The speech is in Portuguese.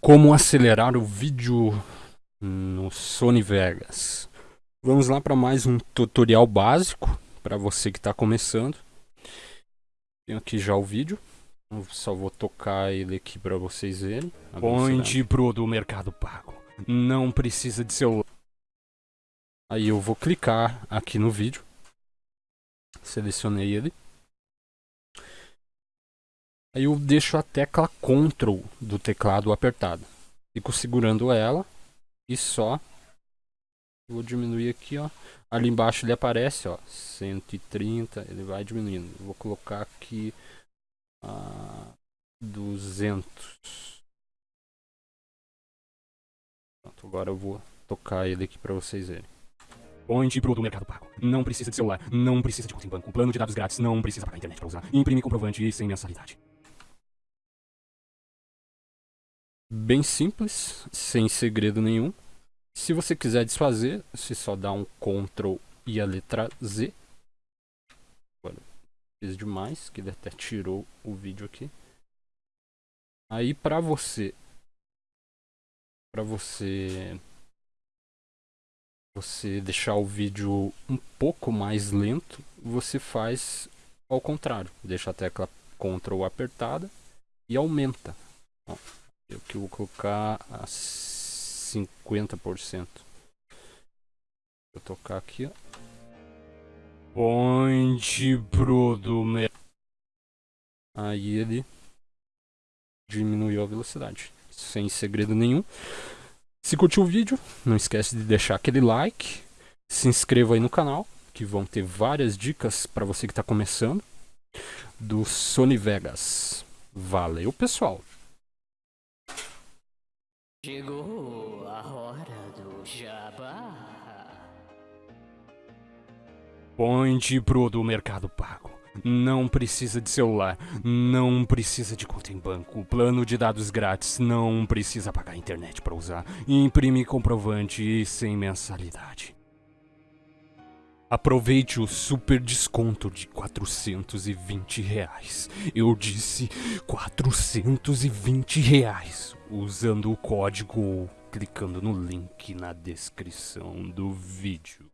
Como acelerar o vídeo no Sony Vegas. Vamos lá para mais um tutorial básico para você que está começando. Tenho aqui já o vídeo. Eu só vou tocar ele aqui para vocês verem. Onde pro do Mercado Pago. Não precisa de celular. Aí eu vou clicar aqui no vídeo. Selecionei ele. Aí eu deixo a tecla Ctrl do teclado apertada. Fico segurando ela e só vou diminuir aqui, ó. Ali embaixo ele aparece, ó, 130, ele vai diminuindo. Vou colocar aqui a 200. Pronto, agora eu vou tocar ele aqui para vocês verem. Onde pro do Mercado Pago. Não precisa de celular, não precisa de conta em banco, plano de dados grátis, não precisa pagar internet para usar, imprime comprovante e sem mensalidade. Bem simples, sem segredo nenhum. Se você quiser desfazer, você só dá um Ctrl e a letra Z. Agora, fiz demais, que ele até tirou o vídeo aqui. Aí para você para você você deixar o vídeo um pouco mais lento, você faz ao contrário, deixa a tecla Ctrl apertada e aumenta. Ó. Eu que vou colocar a 50%. Vou tocar aqui, ó. Onde Bruno Aí ele diminuiu a velocidade. Sem segredo nenhum. Se curtiu o vídeo, não esquece de deixar aquele like. Se inscreva aí no canal, que vão ter várias dicas para você que está começando. Do Sony Vegas. Valeu, pessoal! Chegou a hora do jabá. Ponte pro do Mercado Pago. Não precisa de celular, não precisa de conta em banco, plano de dados grátis, não precisa pagar internet para usar, imprime comprovante e sem mensalidade. Aproveite o super desconto de 420 reais. Eu disse 420 reais usando o código ou clicando no link na descrição do vídeo.